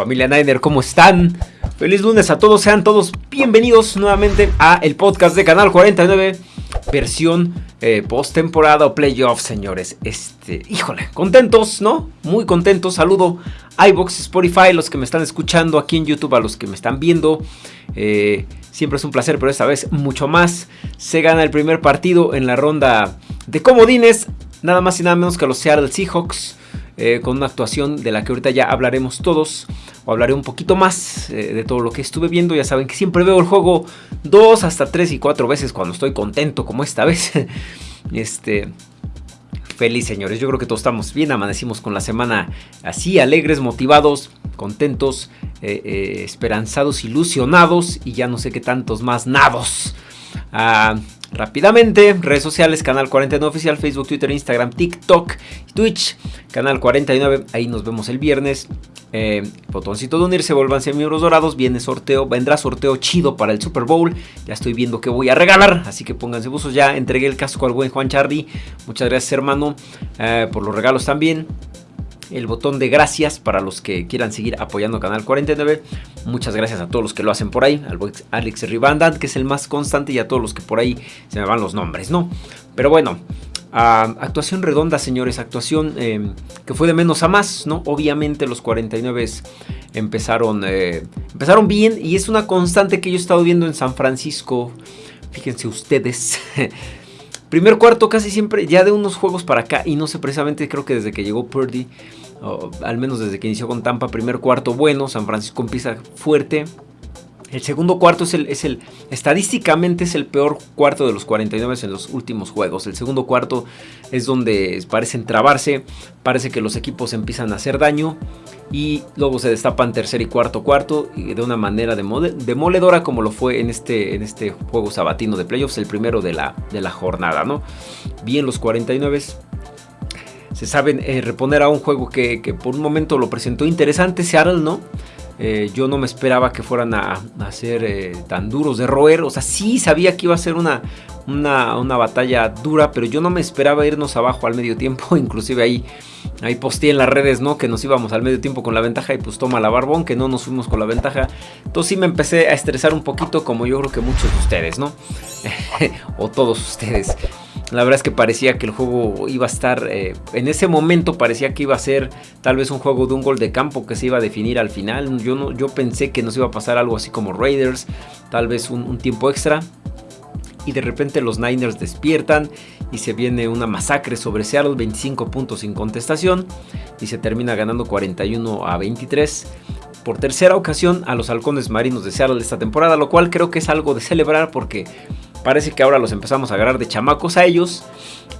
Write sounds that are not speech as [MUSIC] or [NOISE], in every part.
Familia Niner, ¿cómo están? Feliz lunes a todos, sean todos bienvenidos nuevamente a el podcast de Canal 49, versión eh, post temporada o playoff, señores. Este, híjole, contentos, ¿no? Muy contentos. Saludo iBox, Spotify, los que me están escuchando aquí en YouTube, a los que me están viendo. Eh, siempre es un placer, pero esta vez mucho más. Se gana el primer partido en la ronda de comodines, nada más y nada menos que los Seattle Seahawks. Eh, con una actuación de la que ahorita ya hablaremos todos, o hablaré un poquito más eh, de todo lo que estuve viendo. Ya saben que siempre veo el juego dos, hasta tres y cuatro veces cuando estoy contento, como esta vez. [LAUGHS] este. Feliz señores, yo creo que todos estamos bien, amanecimos con la semana así, alegres, motivados, contentos, eh, esperanzados, ilusionados y ya no sé qué tantos más nados. Ah, rápidamente. Redes sociales, Canal 49 Oficial, Facebook, Twitter, Instagram, TikTok, Twitch, Canal 49. Ahí nos vemos el viernes. Eh, botoncito de unirse, vuélvanse miembros dorados. Viene sorteo, vendrá sorteo chido para el Super Bowl. Ya estoy viendo que voy a regalar, así que pónganse buzos ya. Entregué el casco al buen Juan Charlie. Muchas gracias, hermano, eh, por los regalos también el botón de gracias para los que quieran seguir apoyando Canal 49. Muchas gracias a todos los que lo hacen por ahí, al Alex que es el más constante, y a todos los que por ahí se me van los nombres, ¿no? Pero bueno, actuación redonda, señores, actuación em, que fue de menos a más, ¿no? Obviamente los 49 empezaron, eh, empezaron bien y es una constante que yo he estado viendo en San Francisco. Fíjense ustedes. [LAUGHS] Primer cuarto casi siempre, ya de unos juegos para acá, y no sé precisamente, creo que desde que llegó Purdy, al menos desde que inició con Tampa, primer cuarto bueno, San Francisco empieza fuerte. El segundo cuarto es el, es el, estadísticamente es el peor cuarto de los 49 en los últimos juegos. El segundo cuarto es donde parecen trabarse, parece que los equipos empiezan a hacer daño y luego se destapan tercer y cuarto cuarto de una manera demoledora como lo fue en este, en este juego sabatino de playoffs, el primero de la, de la jornada, ¿no? Bien los 49 se saben eh, reponer a un juego que, por un momento lo presentó interesante, Seattle, ¿no? Eh, yo no me esperaba que fueran a, ser eh, tan duros de roer. O sea, sí sabía que iba a ser una, una, una, batalla dura, pero yo no me esperaba irnos abajo al medio tiempo. [LAUGHS] Inclusive ahí Ahí posteé en las redes, ¿no? Que nos íbamos al medio tiempo con la ventaja y pues toma la barbón, que no nos fuimos con la ventaja. Entonces sí me empecé a estresar un poquito, como yo creo que muchos de ustedes, ¿no? [LAUGHS] o todos ustedes. La verdad es que parecía que el juego iba a estar, eh, en ese momento parecía que iba a ser tal vez un juego de un gol de campo que se iba a definir al final. Yo, no, yo pensé que nos iba a pasar algo así como Raiders, tal vez un tiempo extra y de repente los Niners despiertan y se viene una masacre sobre Seattle, 25 puntos sin contestación y se termina ganando 41 a 23 por tercera ocasión a los halcones marinos de Seattle esta temporada, lo cual creo que es algo de celebrar porque parece que ahora los empezamos a agarrar de chamacos a ellos,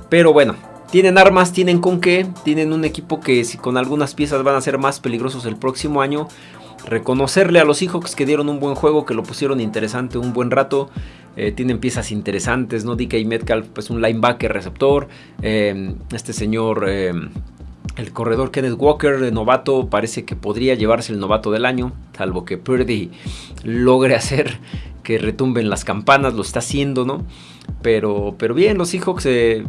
pero bueno, tienen armas, tienen con qué, tienen un equipo que si con algunas piezas van a ser más peligrosos el próximo año, reconocerle a los Seahawks que dieron un buen juego, que lo pusieron interesante un buen rato. Eh, tienen piezas interesantes, ¿no? DK Metcalf, pues un linebacker receptor. Eh, este señor, eh, el corredor Kenneth Walker, de novato, parece que podría llevarse el novato del año, salvo que Purdy logre hacer que retumben las campanas, lo está haciendo, ¿no? Pero, pero bien, los Seahawks,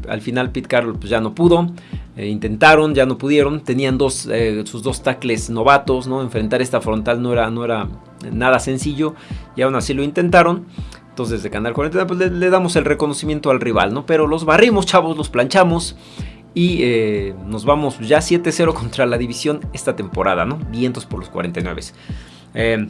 al final Pete Carroll pues, ya no pudo. intentaron, ya no pudieron. Tenían dos, sus dos tackles novatos, ¿no? Enfrentar esta frontal no era, nada sencillo. Y aún así lo intentaron. Entonces desde Canal 40 pues, le, damos el reconocimiento al rival, ¿no? Pero los barrimos, chavos, los planchamos. Y eh, nos vamos ya 7-0 contra la división esta temporada, ¿no? Vientos por los 49. Eh,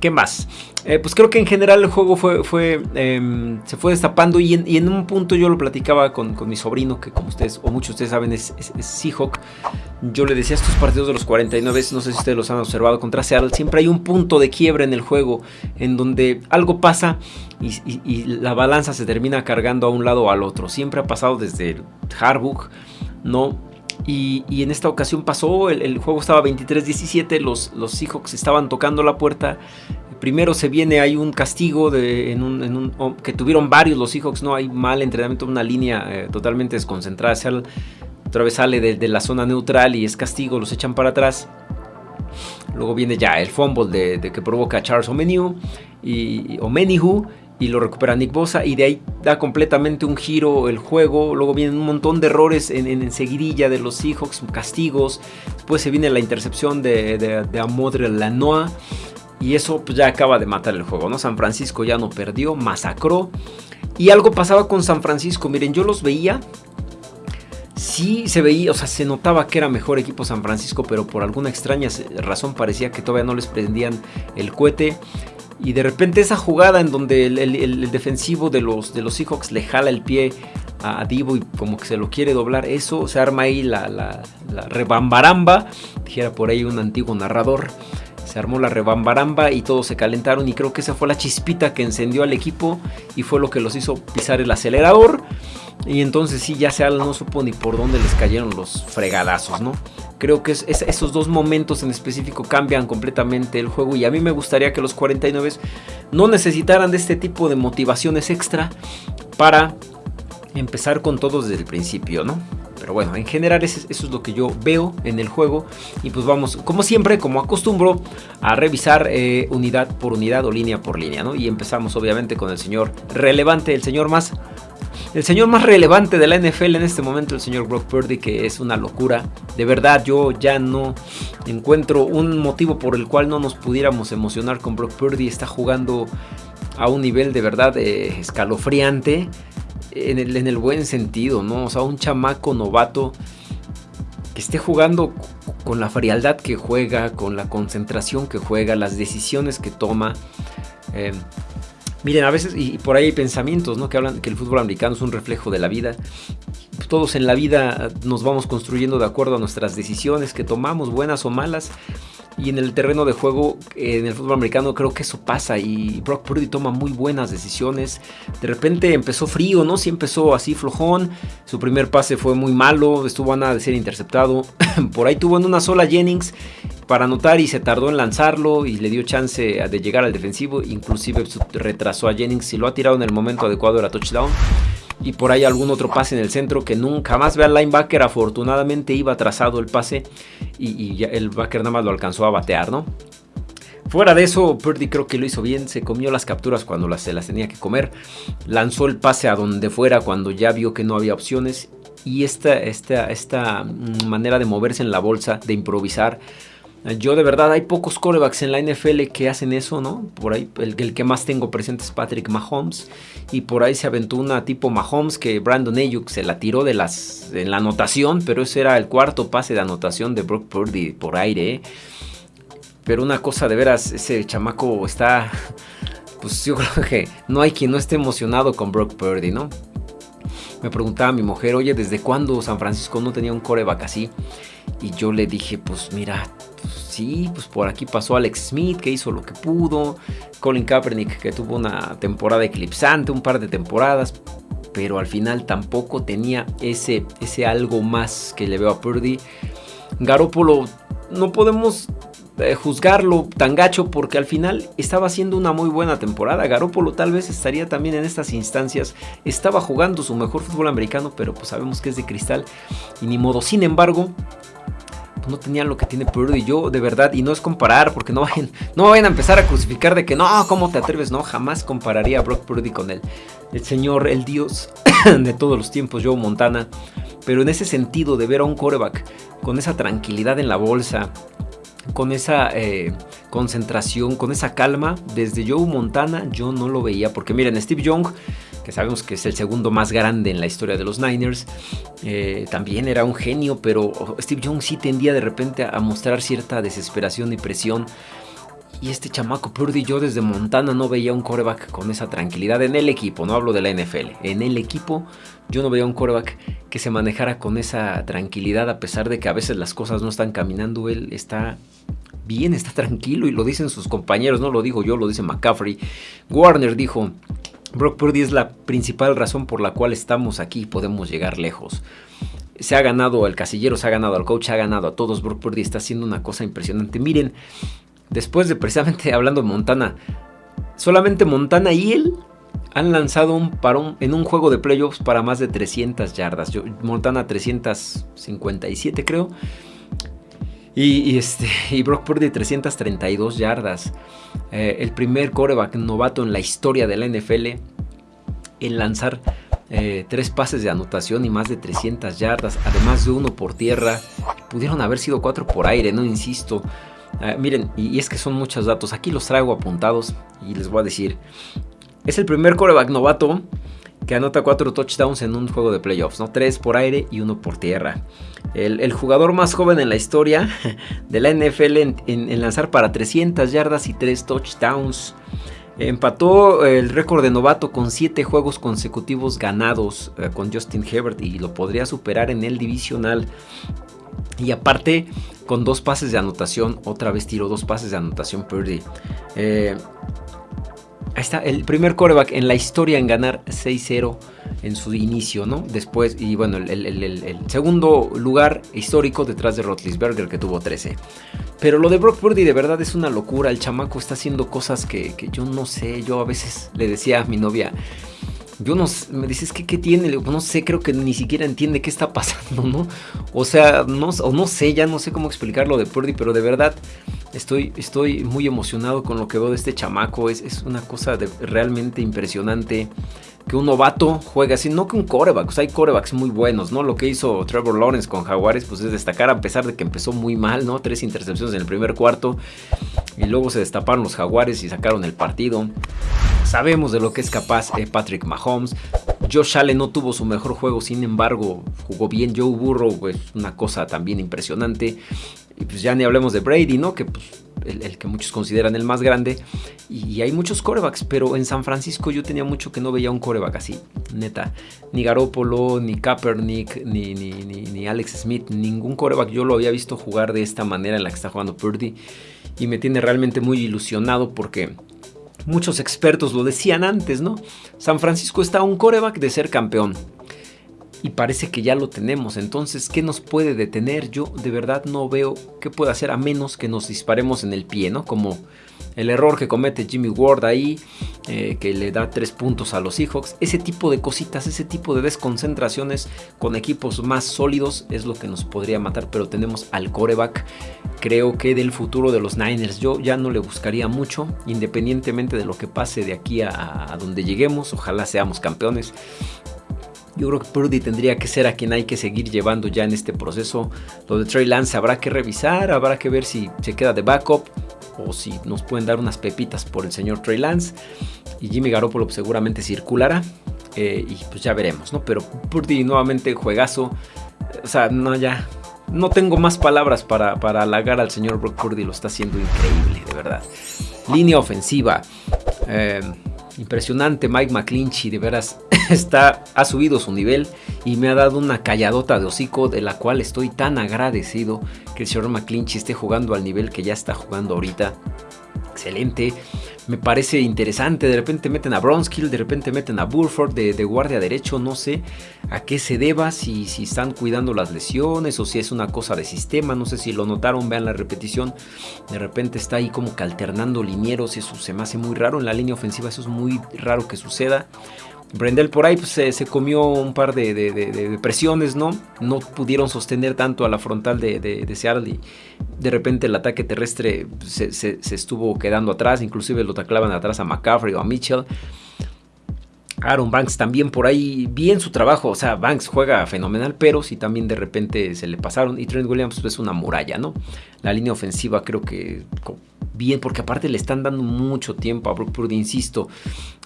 ¿Qué más? Eh, pues creo que en general el juego fue, em, se fue destapando y en, un punto yo lo platicaba con, mi sobrino, que como ustedes o muchos de ustedes saben es, Seahawk. Yo le decía estos partidos de los 49, no sé si ustedes los han observado contra Seattle, siempre hay un punto de quiebra en el juego en donde algo pasa y, la balanza se termina cargando a un lado o al otro. Siempre ha pasado desde Harbaugh, ¿no? Y, en esta ocasión pasó, el, juego estaba 23-17, los, los Seahawks estaban tocando la puerta. Primero se viene, hay un castigo de, en un, oh, que tuvieron varios los Seahawks, no hay mal entrenamiento, una línea eh, totalmente desconcentrada. otra vez sale de, la zona neutral y es castigo, los echan para atrás. Luego viene ya el fumble de, que provoca Charles Omeniu y, Omenihu y lo recupera Nick Bosa y de ahí da completamente un giro el juego. Luego vienen un montón de errores en, en, seguidilla de los Seahawks, castigos. Después se viene la intercepción de, de, de Amodre Lanoa. Y eso pues, ya acaba de matar el juego, ¿no? San Francisco ya no perdió, masacró. Y algo pasaba con San Francisco. Miren, yo los veía. Sí se veía, o sea, se notaba que era mejor equipo San Francisco, pero por alguna extraña razón parecía que todavía no les prendían el cohete. Y de repente esa jugada en donde el, defensivo de los, de los Seahawks le jala el pie a Divo y como que se lo quiere doblar, eso se arma ahí la, la, la rebambaramba, dijera por ahí un antiguo narrador. Se armó la rebambaramba y todos se calentaron y creo que esa fue la chispita que encendió al equipo y fue lo que los hizo pisar el acelerador. Y entonces sí, ya sea no supo ni por dónde les cayeron los fregadazos, ¿no? Creo que esos dos momentos en específico cambian completamente el juego y a mí me gustaría que los 49 no necesitaran de este tipo de motivaciones extra para empezar con todos desde el principio, ¿no? Pero bueno, en general eso, es lo que yo veo en el juego. Y pues vamos, como siempre, como acostumbro, a revisar eh, unidad por unidad o línea por línea, ¿no? Y empezamos obviamente con el señor relevante, el señor más el señor más relevante de la NFL en este momento, el señor Brock Purdy, que es una locura. De verdad, yo ya no encuentro un motivo por el cual no nos pudiéramos emocionar con Brock Purdy. Está jugando a un nivel de verdad eh, escalofriante, en el, en el buen sentido, ¿no? O sea, un chamaco novato que esté jugando con la frialdad que juega, con la concentración que juega, las decisiones que toma. Eh, Miren, a veces, y por ahí hay pensamientos, ¿no? Que hablan que el fútbol americano es un reflejo de la vida. Todos en la vida nos vamos construyendo de acuerdo a nuestras decisiones que tomamos, buenas o malas. Y en el terreno de juego, en el fútbol americano, creo que eso pasa. Y Brock Purdy toma muy buenas decisiones. De repente empezó frío, ¿no? Sí empezó así flojón. Su primer pase fue muy malo. Estuvo a nada de ser interceptado. [CLEARS THROAT] Por ahí tuvo en una sola Jennings para anotar y se tardó en lanzarlo y le dio chance de llegar al defensivo. Inclusive retrasó a Jennings y lo ha tirado en el momento adecuado era touchdown. Y por ahí algún otro pase en el centro que nunca más ve al linebacker. Afortunadamente iba trazado el pase y, el backer nada más lo alcanzó a batear, ¿no? Fuera de eso, Purdy creo que lo hizo bien, se comió las capturas cuando las, se las tenía que comer, lanzó el pase a donde fuera cuando ya vio que no había opciones y esta, esta, esta mm, manera de moverse en la bolsa, de improvisar, yo de verdad hay pocos corebacks en la NFL que hacen eso, ¿no? Por ahí el, que más tengo presente es Patrick Mahomes. Y por ahí se aventó una tipo Mahomes que Brandon Ayuk se la tiró de las, en la anotación. Pero ese era el cuarto pase de anotación de Brock Purdy por aire. ¿eh? Pero una cosa de veras, ese chamaco está... Pues yo creo que no hay quien no esté emocionado con Brock Purdy, ¿no? Me preguntaba mi mujer, oye, ¿desde cuándo San Francisco no tenía un coreback así? Y yo le dije, pues mira, sí, pues por aquí pasó Alex Smith que hizo lo que pudo, Colin Kaepernick que tuvo una temporada eclipsante, un par de temporadas, pero al final tampoco tenía ese, ese algo más que le veo a Purdy. Garoppolo no podemos eh, juzgarlo tan gacho porque al final estaba haciendo una muy buena temporada. Garoppolo tal vez estaría también en estas instancias. Estaba jugando su mejor fútbol americano, pero pues sabemos que es de cristal y ni modo. Sin embargo, no tenían lo que tiene Purdy. Yo, de verdad, y no es comparar, porque no vayan, no vayan a empezar a crucificar de que no, ¿cómo te atreves? No, jamás compararía a Brock Purdy con él. El señor, el dios [COUGHS] de todos los tiempos, Joe Montana. Pero en ese sentido de ver a un coreback con esa tranquilidad en la bolsa, con esa eh, concentración, con esa calma, desde Joe Montana yo no lo veía. Porque miren, Steve Young que sabemos que es el segundo más grande en la historia de los Niners. Eh, también era un genio, pero Steve Young sí tendía de repente a mostrar cierta desesperación y presión. Y este chamaco Purdy, yo desde Montana no veía un coreback con esa tranquilidad en el equipo, no hablo de la NFL. En el equipo yo no veía un coreback que se manejara con esa tranquilidad a pesar de que a veces las cosas no están caminando. Él está bien, está tranquilo y lo dicen sus compañeros, no lo digo yo, lo dice McCaffrey. Warner dijo, Brock Purdy es la principal razón por la cual estamos aquí y podemos llegar lejos. Se ha ganado al casillero, se ha ganado al coach, ha ganado a todos. Brock Purdy está haciendo una cosa impresionante. Miren, después de precisamente [LAUGHS] hablando de Montana, solamente Montana y él han lanzado un parón en un juego de playoffs para más de 300 yardas. Montana 357 creo. Y, este, y Brock Purdy 332 yardas. Eh, el primer coreback novato en la historia de la NFL en lanzar eh, tres pases de anotación y más de 300 yardas, además de uno por tierra. Pudieron haber sido cuatro por aire, no insisto. Ah, miren, y, es que son muchos datos. Aquí los traigo apuntados y les voy a decir. Es el primer coreback novato que anota cuatro touchdowns en un juego de playoffs, ¿no? Tres por aire y uno por tierra. El, jugador más joven en la historia [LAUGHS] de la NFL en, lanzar para 300 yardas y tres touchdowns. Empató el récord de novato con 7 juegos consecutivos ganados eh, con Justin Herbert y lo podría superar en el divisional. Y aparte, con dos pases de anotación, otra vez tiró dos pases de anotación Purdy. Eh, Ahí está, el primer coreback en la historia en ganar 6-0 en su inicio, ¿no? Después, y bueno, el, segundo lugar histórico detrás de Rotlisberger que tuvo 13. Pero lo de Brock Purdy de verdad es una locura. El chamaco está haciendo cosas que, que yo no sé. Yo a veces le decía a mi novia, yo no me dices que qué tiene, no sé, creo que ni siquiera entiende qué está [LAUGHS] pasando, ¿no? O sea, no, o no sé, ya no sé cómo explicarlo de Purdy, pero de verdad estoy, estoy muy emocionado con lo que veo de este chamaco. Es, es una cosa de, realmente impresionante que un novato juegue así, no que un coreback, o sea, hay corebacks muy buenos, ¿no? Lo que hizo Trevor Lawrence con Jaguares, pues es destacar a pesar de que empezó muy mal, ¿no? Tres intercepciones en el primer cuarto y luego se destaparon los Jaguares y sacaron el partido. Sabemos de lo que es capaz eh, Patrick Mahomes. Josh Allen no tuvo su mejor juego, sin embargo, jugó bien. Joe Burrow, pues una cosa también impresionante. Y pues ya ni hablemos de Brady, ¿no? Que pues el, que muchos consideran el más grande. Y, hay muchos corebacks, pero en San Francisco yo tenía mucho que no veía un coreback así, neta. Ni Garoppolo, ni Kaepernick, ni, ni, ni, ni Alex Smith, ningún coreback yo lo había visto jugar de esta manera en la que está jugando Purdy. Y me tiene realmente muy ilusionado porque Muchos expertos lo decían antes, ¿no? San Francisco está a un coreback de ser campeón. Y parece que ya lo tenemos. Entonces, ¿qué nos puede detener? Yo de verdad no veo qué puede hacer a menos que nos disparemos en el pie, ¿no? Como el error que comete Jimmy Ward ahí, eh, que le da tres puntos a los Seahawks. Ese tipo de cositas, ese tipo de desconcentraciones con equipos más sólidos es lo que nos podría matar. Pero tenemos al coreback. Creo que del futuro de los Niners yo ya no le buscaría mucho, independientemente de lo que pase de aquí a, a donde lleguemos. Ojalá seamos campeones. Yo creo que Purdy tendría que ser a quien hay que seguir llevando ya en este proceso. Lo de Trey Lance habrá que revisar, habrá que ver si se queda de backup o si nos pueden dar unas pepitas por el señor Trey Lance. Y Jimmy Garoppolo seguramente circulará. Eh, y pues ya veremos, ¿no? Pero Purdy nuevamente juegazo. O sea, no, ya. No tengo más palabras para, para halagar al señor Brock Purdy. Lo está haciendo increíble, de verdad. Línea ofensiva. Eh, Impresionante Mike McClinchy, de veras [LAUGHS] está, ha subido su nivel y me ha dado una calladota de hocico de la cual estoy tan agradecido que el señor McClinchy esté jugando al nivel que ya está jugando ahorita. Excelente me parece interesante. De repente meten a Bronskill, de repente meten a Burford de, guardia derecho. No sé a qué se deba, si, si están cuidando las lesiones o si es una cosa de sistema. No sé si lo notaron, vean la repetición. De repente está ahí como que alternando linieros. Eso se me hace muy raro en la línea ofensiva. Eso es muy raro que suceda. Brendel por ahí pues, se, comió un par de, presiones, ¿no? No pudieron sostener tanto a la frontal de, Seattle y de repente el ataque terrestre se, se, estuvo quedando atrás, inclusive lo taclaban atrás a McCaffrey o a Mitchell. Aaron Banks también por ahí, bien su trabajo, o sea, Banks juega fenomenal, pero si también de repente se le pasaron. Y Trent Williams pues, es una muralla, ¿no? La línea ofensiva creo que bien, porque aparte le están dando mucho tiempo a Brock Purdy, insisto.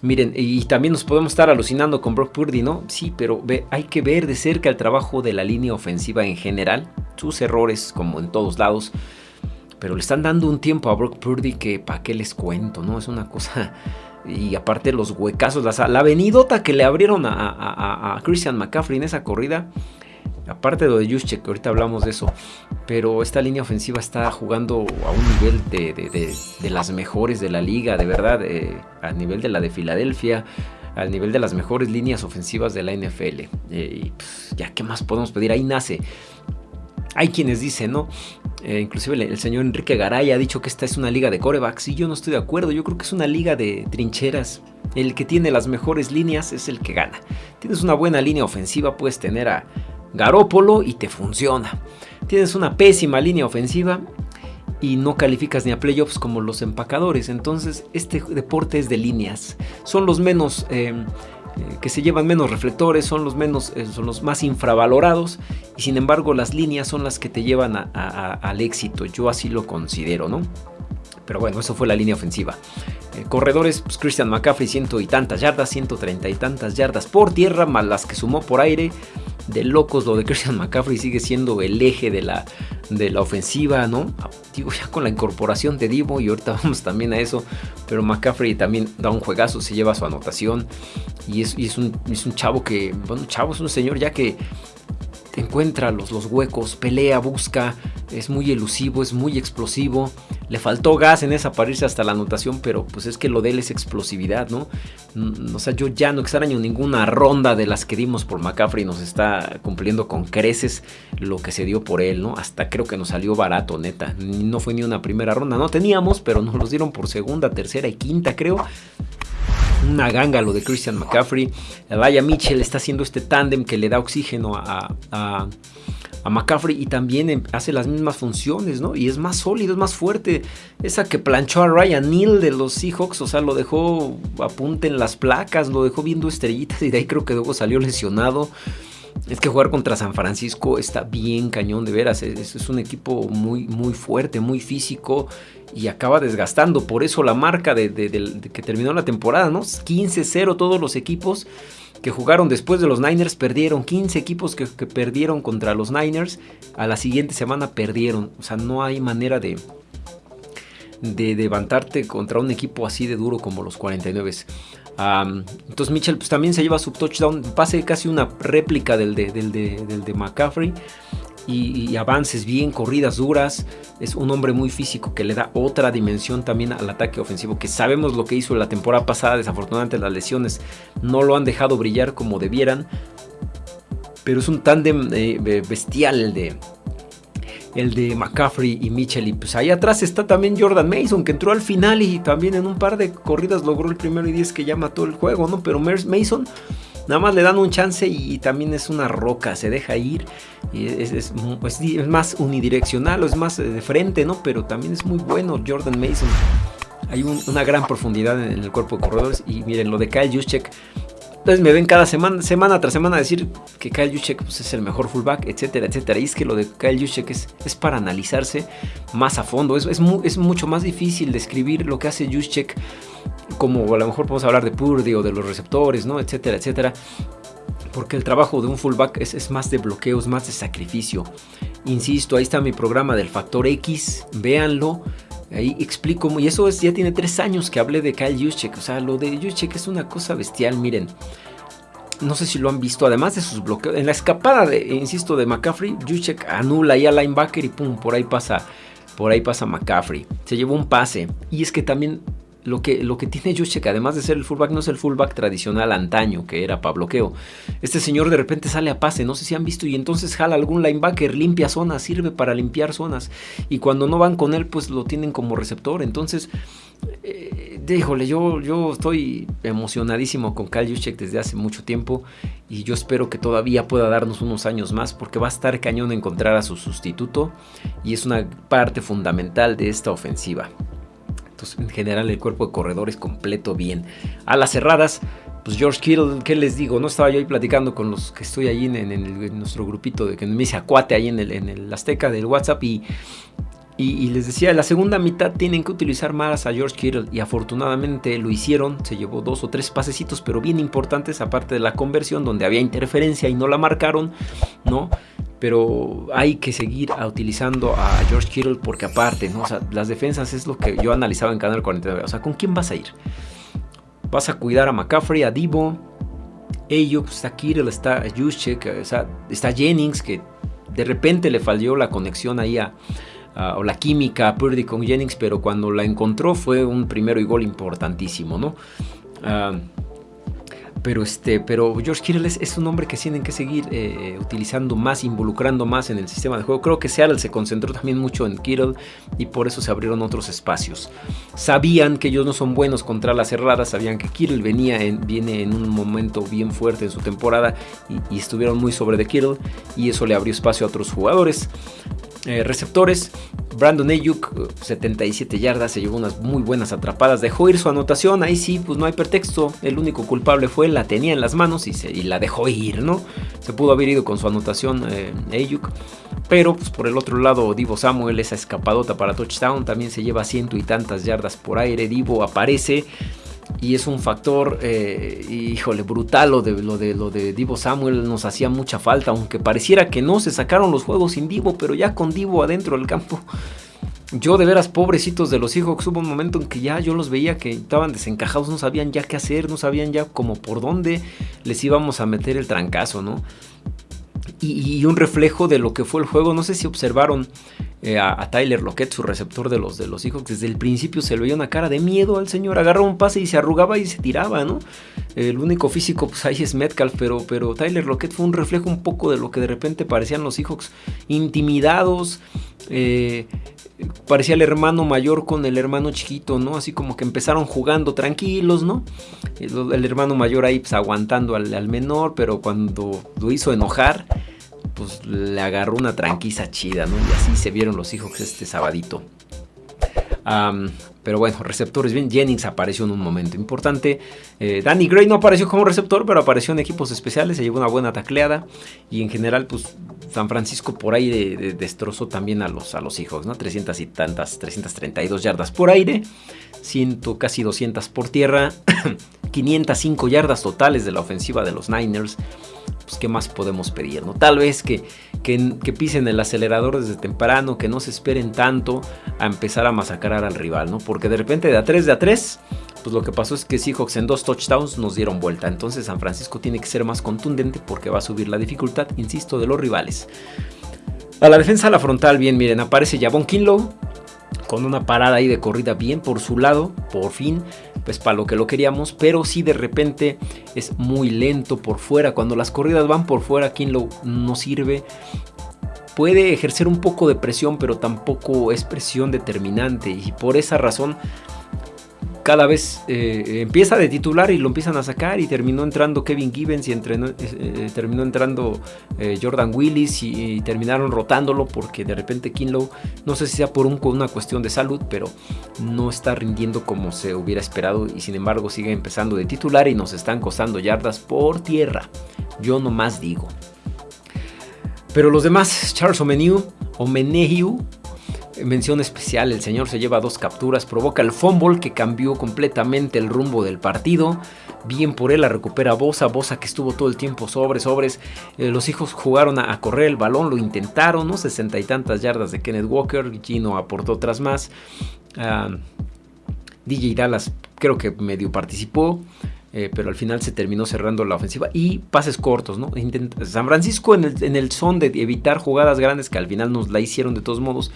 Miren, y también nos podemos estar alucinando con Brock Purdy, ¿no? Sí, pero hay que ver de cerca el trabajo de la línea ofensiva en general, sus errores como en todos lados. Pero le están dando un tiempo a Brock Purdy que para qué les cuento, ¿no? Es una cosa... Y aparte los huecazos, la, la venidota que le abrieron a, a Christian McCaffrey en esa corrida Aparte de lo de Juszczyk, ahorita hablamos de eso. Pero esta línea ofensiva está jugando a un nivel de, las mejores de la liga, de verdad. Eh, a nivel de la de Filadelfia, al nivel de las mejores líneas ofensivas de la NFL. Eh, y pues, ya, ¿qué más podemos pedir? Ahí nace. Hay quienes dicen, ¿no? Eh, inclusive el, señor Enrique Garay ha dicho que esta es una liga de corebacks y yo no estoy de acuerdo. Yo creo que es una liga de trincheras. El que tiene las mejores líneas es el que gana. Tienes una buena línea ofensiva, puedes tener a Garópolo y te funciona. tienes una pésima línea ofensiva y no calificas ni a playoffs como los empacadores. Entonces, este deporte es de líneas. Son los menos. Eh, que se llevan menos reflectores, son los menos, eh, son los más infravalorados y sin embargo las líneas son las que te llevan al éxito. Yo así lo considero, ¿no? Pero bueno, eso fue la línea ofensiva. corredores, pues Christian McCaffrey, ciento y tantas yardas, 130 y tantas yardas por tierra, más las que sumó por aire de locos lo de Christian McCaffrey sigue siendo el eje de la, de la ofensiva, ¿no? Digo, ya con la incorporación de Divo y ahorita [LAUGHS] vamos también a eso, pero McCaffrey también da un juegazo, se lleva su anotación y es, es, un, es un chavo que, bueno, chavo es un señor ya que encuentra los, los huecos, pelea, busca, es muy elusivo, es muy explosivo. Le faltó gas en esa para irse hasta la anotación, pero pues es que lo de él es explosividad, ¿no? Mm, o sea, yo ya no extraño ninguna ronda de las que dimos por McCaffrey, nos está cumpliendo con creces lo que se dio por él, ¿no? Hasta creo que nos salió barato, neta. No fue ni una primera ronda, no teníamos, pero nos los dieron por segunda, tercera y quinta, creo una ganga lo de Christian McCaffrey. Vaya Mitchell está haciendo este tándem que le da oxígeno a, a, McCaffrey y también em, hace las mismas funciones, ¿no? Y es más sólido, es más fuerte. Esa que planchó a Ryan Neal de los Seahawks, o sea, lo dejó a punta en las placas, lo dejó viendo estrellitas [LAUGHS] y de ahí creo que luego salió lesionado. Es que jugar contra San Francisco está bien cañón, de veras. Es, es, un equipo muy, muy fuerte, muy físico y acaba desgastando. Por eso la marca de, que terminó la temporada, ¿no? 15-0 todos los equipos que jugaron después de los Niners perdieron. 15 equipos que, perdieron contra los Niners. A la siguiente semana perdieron. O sea, no hay manera de, de levantarte contra un equipo así de duro como los 49. Entonces Mitchell pues, también se lleva su touchdown. Pase casi una réplica del de, del del de McCaffrey y, avances bien, corridas duras. Es un hombre muy físico que le da otra dimensión también al ataque ofensivo, que sabemos lo que hizo la temporada pasada, desafortunadamente las lesiones no lo han dejado brillar como debieran. Pero es un tándem eh, bestial de, el de McCaffrey y Mitchell. Y pues ahí atrás está también Jordan Mason, que entró al final y también en un par de corridas logró el primero y 10 que ya mató el juego, ¿no? Pero Mason Nada más le dan un chance y, también es una roca, se deja ir. Es, más unidireccional o es más de frente, ¿no? Pero también es muy bueno Jordan Mason. Hay una gran profundidad en, el cuerpo de corredores. Y miren, lo de Kyle Juszczyk. Entonces me ven cada semana, semana tras semana decir que Kyle Juszczyk pues, es el mejor fullback, etcétera, etcétera. Y es que lo de Kyle Juszczyk es, es para analizarse más a fondo. Es, es, es mucho más difícil describir lo que hace Juszczyk como a lo mejor podemos hablar de Purdy o de los receptores, ¿no? Etcétera, etcétera. Porque el trabajo de un fullback es, más de bloqueos, más de sacrificio. Insisto, ahí está mi programa del factor X, véanlo. Ahí explico, y eso es, ya tiene tres años que hablé de Kyle Juszczyk. O sea, lo de Juszczyk es una cosa bestial, miren. No sé si lo han visto, además de sus bloqueos. En la escapada, de, insisto, de McCaffrey, Juszczyk anula ahí al linebacker y pum, por ahí pasa, por ahí pasa McCaffrey. Se llevó un pase. Y es que también lo que, lo que tiene Juszczyk, además de ser el fullback, no es el fullback tradicional antaño, que era para bloqueo. Este señor de repente sale a pase, no sé si han visto, y entonces jala algún linebacker, limpia zonas, sirve para limpiar zonas. Y cuando no van con él, pues lo tienen como receptor. Entonces, eh, híjole, yo, yo estoy emocionadísimo con Kyle Juszczyk desde hace mucho tiempo. Y yo espero que todavía pueda darnos unos años más, porque va a estar cañón encontrar a su sustituto. Y es una parte fundamental de esta ofensiva en general el cuerpo de corredores completo bien. A las cerradas, pues George Kittle, ¿qué les digo? No estaba yo ahí platicando con los que estoy ahí en, nuestro grupito de que me dice acuate ahí en el, en el Azteca del WhatsApp y, y, les decía, la segunda mitad tienen que utilizar más a George Kittle y afortunadamente lo hicieron, se llevó dos o tres pasecitos, pero bien importantes, aparte de la conversión donde había interferencia y no la marcaron, ¿no? pero hay que seguir utilizando a George Kittle porque aparte, ¿no? las defensas es lo que yo analizaba en Canal 49. O sea, ¿con quién vas a ir? Vas a cuidar a McCaffrey, a Divo, ello, está Kittle, está Juszczyk, está Jennings, que de repente le falló la conexión ahí a, o la química Purdy con Jennings, pero cuando la encontró fue un primero y gol importantísimo, ¿no? Ah, Pero, este, pero George Kittle es, un hombre que tienen que seguir eh, utilizando más, involucrando más en el sistema de juego. Creo que Seattle se concentró también mucho en Kittle y por eso se abrieron otros espacios. Sabían que ellos no son buenos contra las cerradas, sabían que Kittle venía en, viene en un momento bien fuerte en su temporada y, y estuvieron muy sobre de Kittle y eso le abrió espacio a otros jugadores. Eh, receptores, Brandon Ayuk, 77 yardas, se llevó unas muy buenas atrapadas, dejó ir su anotación, ahí sí, pues no hay pretexto, el único culpable fue la tenía en las manos y, se, la dejó ir, ¿no? Se pudo haber ido con su anotación eh, Ayuk, pero pues, por el otro lado Divo Samuel, esa escapadota para touchdown, también se lleva ciento y tantas yardas por aire, Divo aparece y es un factor, eh, híjole, brutal lo de, lo, de, lo de Divo Samuel, nos hacía mucha falta, aunque pareciera que no, se sacaron los juegos sin Divo, pero ya con Divo adentro del campo. Yo de veras, pobrecitos de los Seahawks, hubo un momento en que ya yo los veía que estaban desencajados, no sabían ya qué hacer, no sabían ya como por dónde les íbamos a meter el trancazo, ¿no? Y, un reflejo de lo que fue el juego. No sé si observaron eh, a, Tyler Lockett, su receptor de los, de los Seahawks. Desde el principio se le veía una cara de miedo al señor. Agarraba un pase y se arrugaba y se tiraba, ¿no? El único físico, pues ahí es Metcalf, pero, pero Tyler Lockett fue un reflejo un poco de lo que de repente parecían los Seahawks. Intimidados, eh, parecía el hermano mayor con el hermano chiquito, ¿no? Así como que empezaron jugando tranquilos, ¿no? El, hermano mayor ahí pues, aguantando al, menor, pero cuando lo hizo enojar, pues le agarró una tranquiza chida, ¿no? Y así se vieron los hijos este sabadito. Pero bueno, receptores bien. Jennings apareció en un momento importante. Eh, Danny Gray no apareció como receptor, pero apareció en equipos especiales. Se llevó una buena tacleada. Y en general, pues San Francisco por ahí destrozó también a los, a los ¿no? 300 y tantas, 332 yardas por aire, 100, casi 200 por tierra, [CLEARS THROAT] 505 yardas totales de la ofensiva de los Niners. Pues, ¿qué más podemos pedir? ¿no? Tal vez que, que, pisen el acelerador desde temprano, que no se esperen tanto a empezar a masacrar al rival, ¿no? Porque de repente de a 3 de a 3 pues lo que pasó es que Seahawks en dos touchdowns nos dieron vuelta. Entonces San Francisco tiene que ser más contundente porque va a subir la dificultad, insisto, de los rivales. A la defensa, a la frontal, bien, miren, aparece Javon Kinlow con una parada ahí de corrida bien por su lado, por fin, pues para lo que lo queríamos, pero si de repente es muy lento por fuera. Cuando las corridas van por fuera, Kinlow no sirve puede ejercer un poco de presión, pero tampoco es presión determinante. Y por esa razón cada vez eh, empieza de titular y lo empiezan a sacar y terminó entrando Kevin Gibbons y eh, eh, terminó entrando Jordan Willis y, terminaron rotándolo porque de repente Kinlow, no sé si sea por una cuestión de salud, pero no está rindiendo como se hubiera esperado y sin embargo sigue empezando de titular y nos están costando yardas por tierra. Yo nomás digo. Pero los demás, Charles Omeniu, Omenehiu, Mención especial, el señor se lleva dos capturas, provoca el fumble que cambió completamente el rumbo del partido. Bien por él, la recupera Bosa, Bosa que estuvo todo el tiempo sobre, sobres. Eh, los hijos jugaron a, correr el balón, lo intentaron, ¿no? Sesenta y tantas yardas de Kenneth Walker, Gino aportó otras más. Ah, DJ Dallas creo que medio participó. Eh, pero al final se terminó cerrando la ofensiva y pases cortos, ¿no? San Francisco en el, son de evitar jugadas grandes que al final nos la hicieron de todos modos,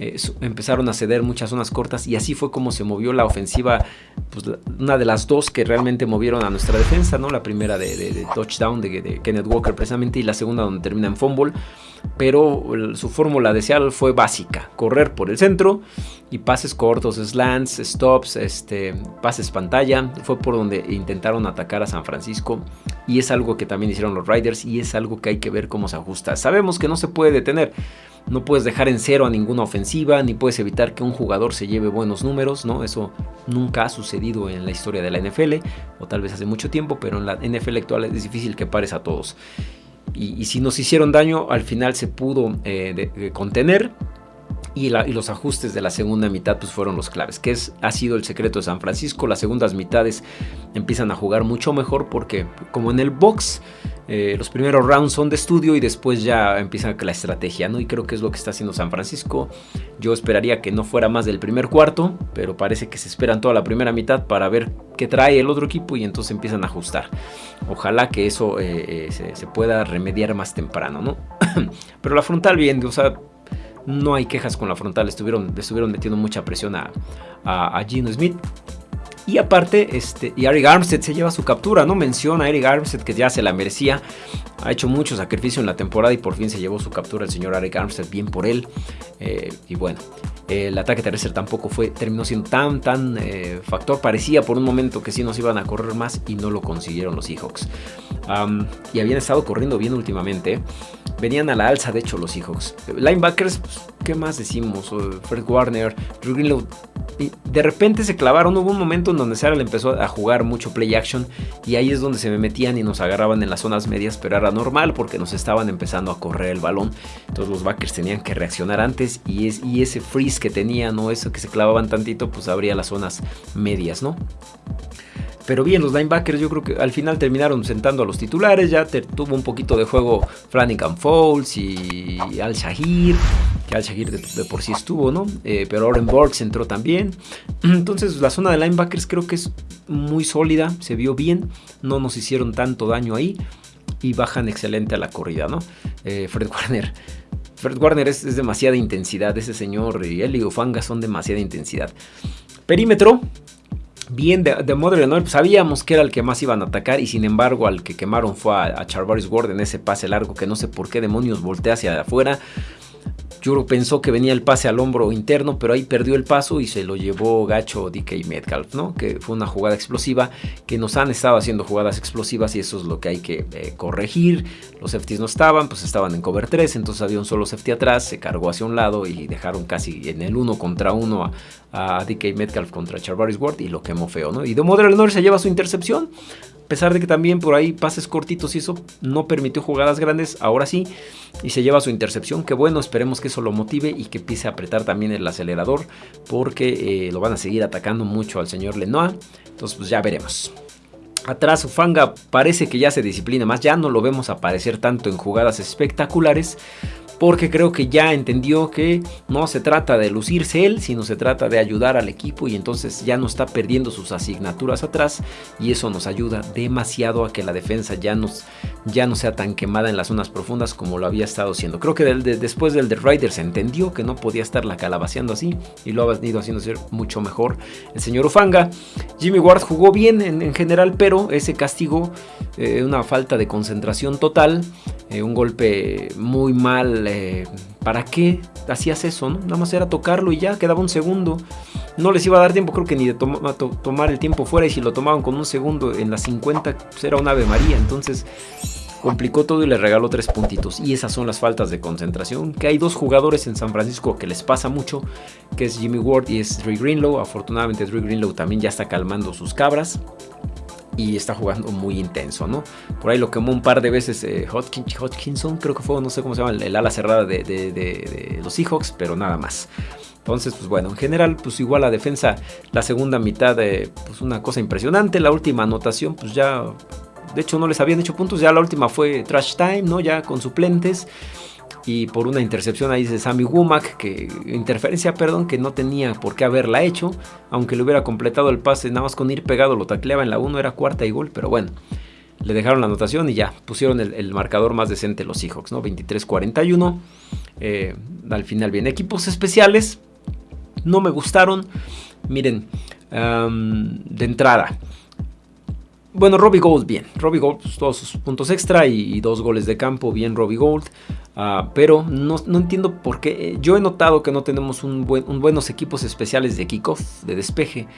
eh, empezaron a ceder muchas zonas cortas y así fue como se movió la ofensiva, pues una de las dos que realmente movieron a nuestra defensa, ¿no? La primera de, touchdown de, de, Kenneth Walker precisamente y la segunda donde termina en fumble, pero su fórmula de fue básica, correr por el centro y pases cortos, slants, stops, este, pases pantalla, fue por donde intentaron atacar a San Francisco y es algo que también hicieron los Riders y es algo que hay que ver cómo se ajusta. Sabemos que no se puede detener, no puedes dejar en cero a ninguna ofensiva, ni puedes evitar que un jugador se lleve buenos números, ¿no? Eso nunca ha sucedido en la historia de la NFL, o tal vez hace mucho tiempo, pero en la NFL actual es difícil que pares a todos. Y, si nos hicieron daño, al final se pudo eh, contener y, los ajustes de la segunda mitad pues fueron los claves, que es, ha sido el secreto de San Francisco. Las segundas mitades empiezan a jugar mucho mejor porque como en el box eh, los primeros rounds son de estudio y después ya empieza la estrategia, ¿no? Y creo que es lo que está haciendo San Francisco. Yo esperaría que no fuera más del primer cuarto, pero parece que se esperan toda la primera mitad para ver qué trae el otro equipo y entonces empiezan a ajustar. Ojalá que eso eh, eh, se, pueda remediar más temprano, ¿no? [CLEARS THROAT] pero la frontal bien, o sea no hay quejas con la frontal, estuvieron, estuvieron metiendo mucha presión a, a, Gino Smith. Y aparte, este, y Eric Armstead se lleva su captura, ¿no? Menciona a Eric Armstead que ya se la merecía. Ha hecho mucho sacrificio en la temporada y por fin se llevó su captura el señor Eric Armstead. Bien por él. Eh, y bueno, el ataque terrestre tampoco fue, terminó siendo tan, tan eh, factor. Parecía por un momento que sí nos iban a correr más y no lo consiguieron los Seahawks. y habían estado corriendo bien últimamente. Venían a la alza, de hecho, los Seahawks. Linebackers, pues, ¿qué más decimos? Fred Warner, Drew Greenlow. de repente se clavaron. Hubo un momento en donde Sarah empezó a jugar mucho play action. Y ahí es donde se me metían y nos agarraban en las zonas medias. Pero era normal porque nos estaban empezando a correr el balón. Entonces los backers tenían que reaccionar antes. Y, es, y ese freeze que tenían o eso que se clavaban tantito, pues abría las zonas medias, ¿no? Pero bien, los linebackers yo creo que al final terminaron sentando a los titulares. Ya tuvo un poquito de juego Flanagan Fowles y Al Shahir. Que Al Shahir de, por sí estuvo, ¿no? Eh, pero Oren Borgs entró también. [CLEARS THROAT] Entonces la zona de linebackers creo que es muy sólida. Se vio bien. No nos hicieron tanto daño ahí. Y bajan excelente a la corrida, ¿no? Eh, Fred Warner. Fred Warner es, demasiada intensidad. Ese señor y él y Ufanga son demasiada intensidad. Perímetro, bien de, de Modern pues sabíamos que era el que más iban a atacar y sin embargo al que quemaron fue a, a Charvaris Ward en ese pase largo que no sé por qué demonios voltea hacia afuera. Juro pensó que venía el pase al hombro interno, pero ahí perdió el paso y se lo llevó gacho DK Metcalf, ¿no? Que fue una jugada explosiva, que nos han estado haciendo jugadas explosivas y eso es lo que hay que eh, corregir. Los safeties no estaban, pues estaban en cover 3, entonces había un solo safety atrás, se cargó hacia un lado y dejaron casi en el 1 contra 1 a, DK Metcalf contra Charvaris Ward y lo quemó feo, ¿no? Y de Modern se lleva su intercepción, a pesar de que también por ahí pases cortitos y eso no permitió jugadas grandes, ahora sí, y se lleva su intercepción, que bueno, esperemos que eso lo motive y que empiece a apretar también el acelerador, porque eh, lo van a seguir atacando mucho al señor Lenoir, entonces pues ya veremos. Atrás Ufanga parece que ya se disciplina más, ya no lo vemos aparecer tanto en jugadas espectaculares, porque creo que ya entendió que no se trata de lucirse él, sino se trata de ayudar al equipo y entonces ya no está perdiendo sus asignaturas atrás y eso nos ayuda demasiado a que la defensa ya, nos, ya no sea tan quemada en las zonas profundas como lo había estado haciendo. Creo que después del The Rider se entendió que no podía estarla calabaceando así y lo ha venido haciendo ser mucho mejor el señor Ufanga. Jimmy Ward jugó bien en, general, pero ese castigo, eh, una falta de concentración total, eh, un golpe muy mal eh, ¿para qué hacías eso? No? Nada más era tocarlo y ya, quedaba un segundo. No les iba a dar tiempo, creo que ni de tomar el tiempo fuera. Y si lo tomaban con un segundo en las 50, pues era una Ave María. Entonces complicó todo y le regaló tres puntitos. Y esas son las faltas de concentración. Que hay dos jugadores en San Francisco que les pasa mucho, que es Jimmy Ward y es Drew Greenlow. Afortunadamente Drew Greenlow también ya está calmando sus cabras y está jugando muy intenso, ¿no? Por ahí lo quemó un par de veces eh, Hodgkinson, creo que fue, no sé cómo se llama, el, ala cerrada de, los Seahawks, pero nada más. Entonces, pues bueno, en general, pues igual la defensa, la segunda mitad, eh, pues una cosa impresionante. La última anotación, pues ya, de hecho no les habían hecho puntos, ya la última fue trash time, ¿no? Ya con suplentes y por una intercepción ahí de Sammy Womack, que interferencia, perdón, que no tenía por qué haberla hecho, aunque le hubiera completado el pase nada más con ir pegado lo tacleaba en la 1, era cuarta y gol, pero bueno, le dejaron la anotación y ya, pusieron el, marcador más decente los Seahawks, ¿no? 23-41, eh, al final bien, equipos especiales, no me gustaron, miren, de entrada, bueno, Robbie Gold bien. Robbie Gold, todos sus puntos extra y, dos goles de campo, bien Robbie Gold. Ah, pero no, entiendo por qué. Yo he notado que no tenemos un, buenos equipos especiales de kickoff, de despeje,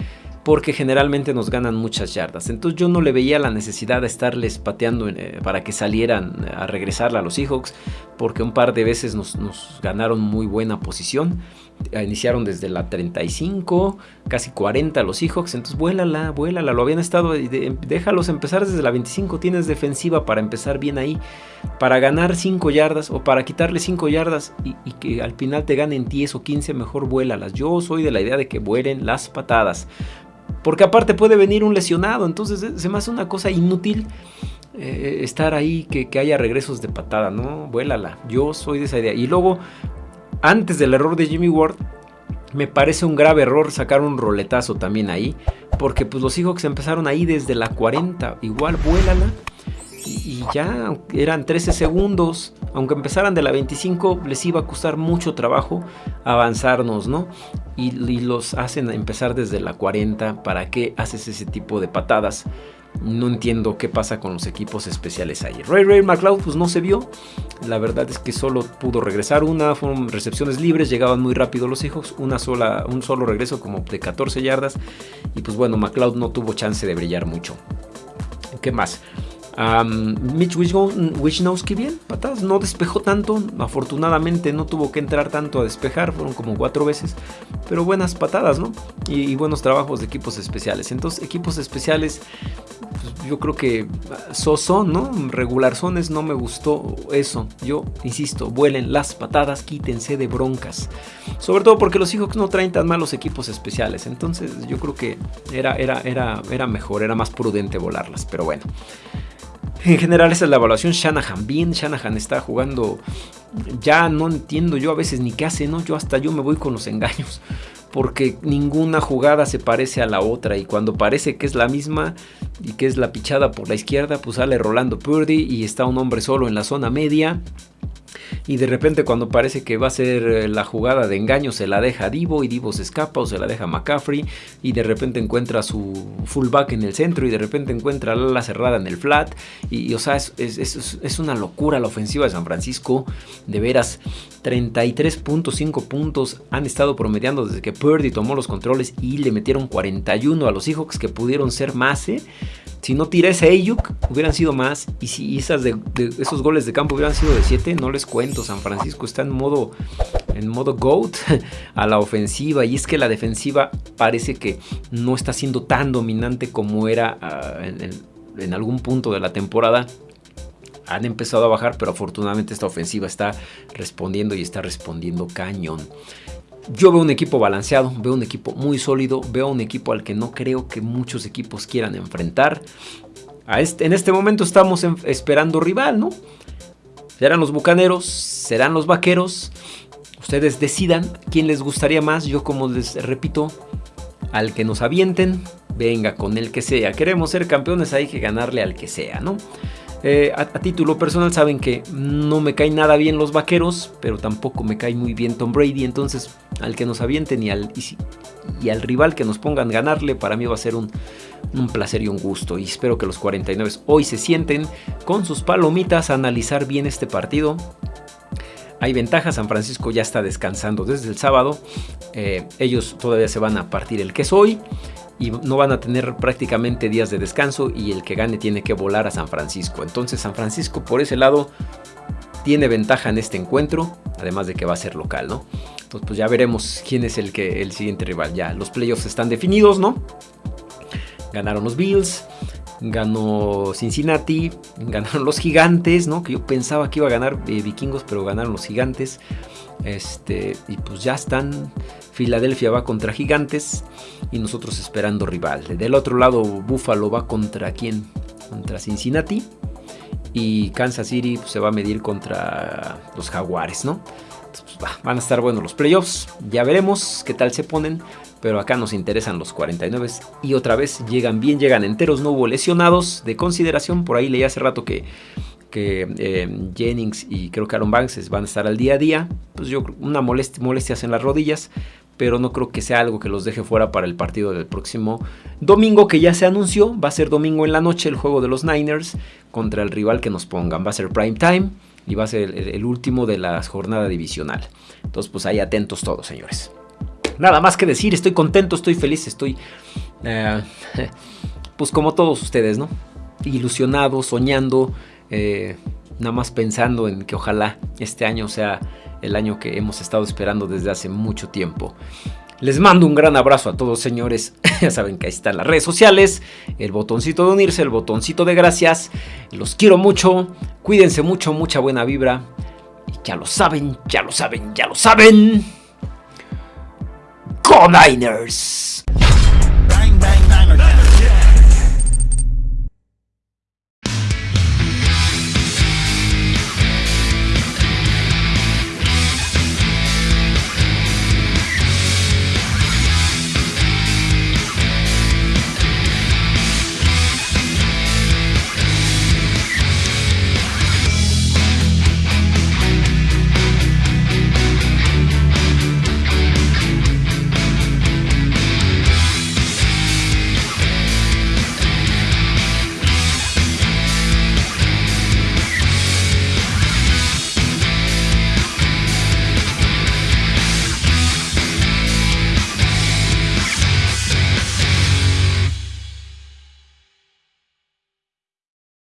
porque generalmente nos ganan muchas yardas. Entonces yo no le veía la necesidad de estarles pateando eh, para que salieran a regresar a los Seahawks, porque un par de veces nos ganaron muy buena posición. Iniciaron desde la 35, casi 40 los Seahawks. Entonces vuélala, vuélala. Lo habían estado. déjalos empezar desde la 25. Tienes defensiva para empezar bien ahí. Para ganar 5 yardas o para quitarle 5 yardas y, que al final te ganen 10 o 15, mejor vuélalas. Yo soy de la idea de que vuelen las patadas. Porque aparte puede venir un lesionado. Entonces eh, se me hace una cosa inútil. Eh, estar ahí, que, que, haya regresos de patada, ¿no? Vuélala. Yo soy de esa idea. Y luego antes del error de Jimmy Ward, me parece un grave error sacar un roletazo también ahí. Porque pues los Seahawks empezaron ahí desde la 40. Igual vuélala. Y, ya eran 13 segundos. aunque empezaran de la 25, les iba a costar mucho trabajo avanzarnos, ¿no? Y, y los hacen empezar desde la 40. ¿Para qué haces ese tipo de patadas? No entiendo qué pasa con los equipos especiales ahí. Ray Ray McLeod pues no se vio. La verdad es que solo pudo regresar una. Fueron recepciones libres. Llegaban muy rápido los hijos. Una sola, un solo regreso como de 14 yardas. Y pues bueno, McLeod no tuvo chance de brillar mucho. ¿Qué más? Mitch Wisnowski bien, patadas, no despejó tanto, afortunadamente no tuvo que entrar tanto a despejar, fueron como cuatro veces, pero buenas patadas, ¿no? Y, buenos trabajos de equipos especiales. Entonces, equipos especiales, pues, yo creo que soso, ¿no? Regularzones no me gustó eso. Yo insisto, vuelen las patadas, quítense de broncas. Sobre todo porque los hijos no traen tan malos equipos especiales. Entonces, yo creo que era, era, era, era mejor, era más prudente volarlas, pero bueno. En general esa es la evaluación. Shanahan bien, Shanahan está jugando. Ya no entiendo yo a veces ni qué hace, ¿no? Yo hasta yo me voy con los engaños. Porque ninguna jugada se parece a la otra. Y cuando parece que es la misma y que es la pichada por la izquierda, pues sale Rolando Purdy y está un hombre solo en la zona media y de repente cuando parece que va a ser eh, la jugada de engaño se la deja Divo y Divo se escapa o se la deja McCaffrey y de repente encuentra su fullback en el centro y de repente encuentra la cerrada en el flat y, o sea, es, es, una locura la ofensiva de San Francisco, de veras, 33.5 puntos han estado promediando desde que Purdy tomó los controles y le metieron 41 a los Seahawks que pudieron ser más, ¿eh? Si no tira ese Ayuk, hubieran sido más. Y si esas de, esos goles de campo hubieran sido de 7, no les cuento. San Francisco está en modo, en modo GOAT [LAUGHS] a la ofensiva. Y es que la defensiva parece que no está siendo tan dominante como era ah, en algún punto de la temporada han empezado a bajar, pero afortunadamente esta ofensiva está respondiendo y está respondiendo cañón. Yo veo un equipo balanceado, veo un equipo muy sólido, veo un equipo al que no creo que muchos equipos quieran enfrentar. Este, en este momento estamos esperando rival, ¿no? Serán los Bucaneros, serán los Vaqueros. Ustedes decidan quién les gustaría más. Yo como les repito, al que nos avienten, venga con el que sea. Queremos ser campeones, hay que ganarle al que sea, ¿no? Eh, a, título personal saben que no me caen nada bien los vaqueros, pero tampoco me cae muy bien Tom Brady. Entonces, al que nos avienten y al, y, al rival que nos pongan ganarle, para mí va a ser un, un, placer y un gusto. Y espero que los 49 hoy se sienten con sus palomitas a analizar bien este partido. Hay ventajas, San Francisco ya está descansando desde el sábado. Eh, ellos todavía se van a partir el queso hoy y no van a tener prácticamente días de descanso y el que gane tiene que volar a San Francisco. Entonces San Francisco por ese lado tiene ventaja en este encuentro, además de que va a ser local, ¿no? Entonces pues ya veremos quién es el, que, el siguiente rival. Ya los playoffs están definidos, ¿no? Ganaron los Bills, ganó Cincinnati, ganaron los Gigantes, ¿no? Que yo pensaba que iba a ganar eh, Vikingos, pero ganaron los Gigantes. Este, y pues ya están. Filadelfia va contra Gigantes y nosotros esperando rival. Del otro lado, Buffalo va contra quién? Contra Cincinnati. Y Kansas City pues, se va a medir contra los Jaguares, ¿no? Pues, van a estar buenos los playoffs. Ya veremos qué tal se ponen. Pero acá nos interesan los 49 y otra vez llegan bien, llegan enteros, no hubo lesionados de consideración. Por ahí leí hace rato que que eh, Jennings y creo que Aaron Banks van a estar al día a día. Pues yo una molestia, molestias en las rodillas, pero no creo que sea algo que los deje fuera para el partido del próximo domingo que ya se anunció. Va a ser domingo en la noche el juego de los Niners contra el rival que nos pongan. Va a ser prime time y va a ser el, último de la jornada divisional. Entonces pues ahí atentos todos, señores. Nada más que decir, estoy contento, estoy feliz, estoy... Eh, [LAUGHS] pues como todos ustedes, ¿no? Ilusionado, soñando, eh, nada más pensando en que ojalá este año sea el año que hemos estado esperando desde hace mucho tiempo. Les mando un gran abrazo a todos señores. [LAUGHS] ya saben que ahí están las redes sociales, el botoncito de unirse, el botoncito de gracias. Los quiero mucho, cuídense mucho, mucha buena vibra. Ya lo saben, ya lo saben, ya lo saben. Go.